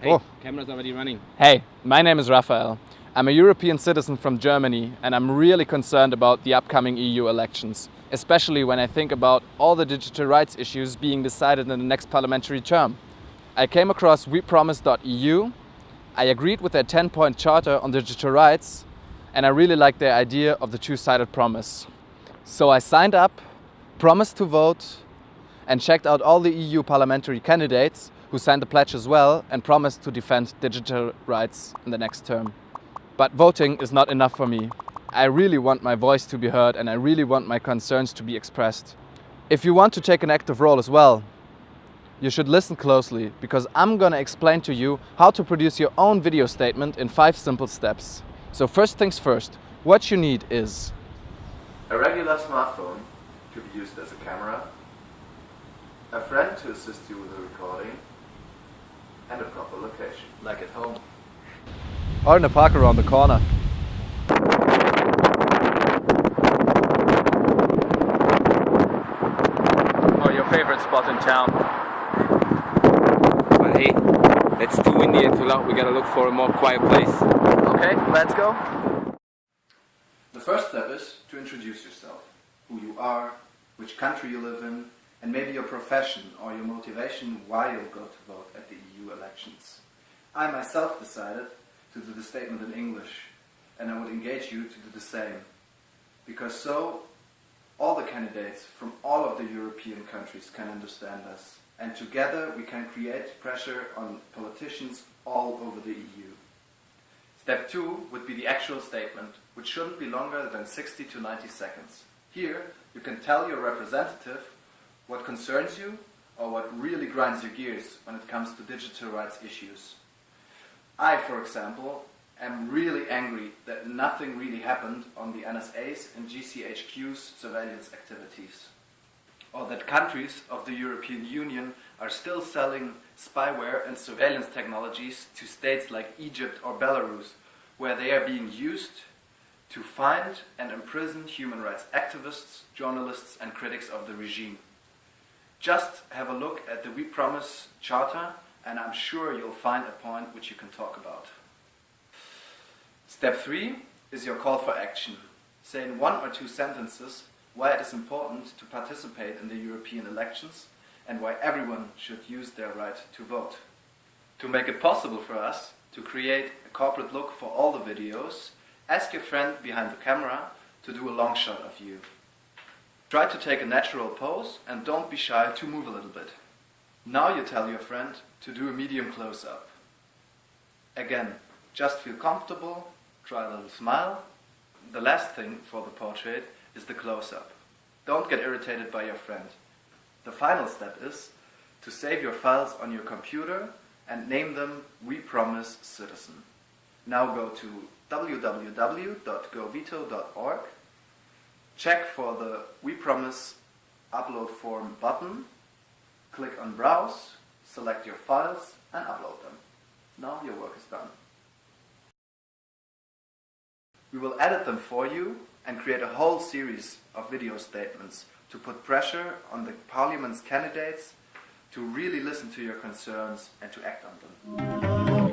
Hey, Oh. camera's already running. Hey, my name is Raphael. I'm a European citizen from Germany and I'm really concerned about the upcoming EU elections, especially when I think about all the digital rights issues being decided in the next parliamentary term. I came across wepromise.eu, I agreed with their 10 point charter on digital rights, and I really like their idea of the two sided promise. So I signed up, promised to vote, and checked out all the EU parliamentary candidates who signed the pledge as well and promised to defend digital rights in the next term. But voting is not enough for me. I really want my voice to be heard and I really want my concerns to be expressed. If you want to take an active role as well, you should listen closely because I'm gonna explain to you how to produce your own video statement in five simple steps. So first things first, what you need is A regular smartphone to be used as a camera, a friend to assist you with the recording, and a proper location, like at home. or in a park around the corner. Or your favorite spot in town. But hey, it's too windy and too loud. We gotta look for a more quiet place. Okay, let's go. The first step is to introduce yourself, who you are, which country you live in, and maybe your profession or your motivation why you'll go to vote at the Elections. I myself decided to do the statement in English, and I would engage you to do the same. Because so, all the candidates from all of the European countries can understand us, and together we can create pressure on politicians all over the EU. Step 2 would be the actual statement, which shouldn't be longer than 60 to 90 seconds. Here, you can tell your representative what concerns you or what really grinds your gears when it comes to digital rights issues. I, for example, am really angry that nothing really happened on the NSA's and GCHQ's surveillance activities. Or that countries of the European Union are still selling spyware and surveillance technologies to states like Egypt or Belarus, where they are being used to find and imprison human rights activists, journalists, and critics of the regime. Just have a look at the We Promise Charter, and I'm sure you'll find a point which you can talk about. Step 3 is your call for action. Say in one or two sentences why it is important to participate in the European elections and why everyone should use their right to vote. To make it possible for us to create a corporate look for all the videos, ask your friend behind the camera to do a long shot of you. Try to take a natural pose and don't be shy to move a little bit. Now you tell your friend to do a medium close-up. Again, just feel comfortable, try a little smile. The last thing for the portrait is the close-up. Don't get irritated by your friend. The final step is to save your files on your computer and name them We Promise Citizen. Now go to www.govito.org, check for the We Promise upload form button, click on Browse, select your files and upload them. Now your work is done. We will edit them for you and create a whole series of video statements to put pressure on the Parliament's candidates to really listen to your concerns and to act on them.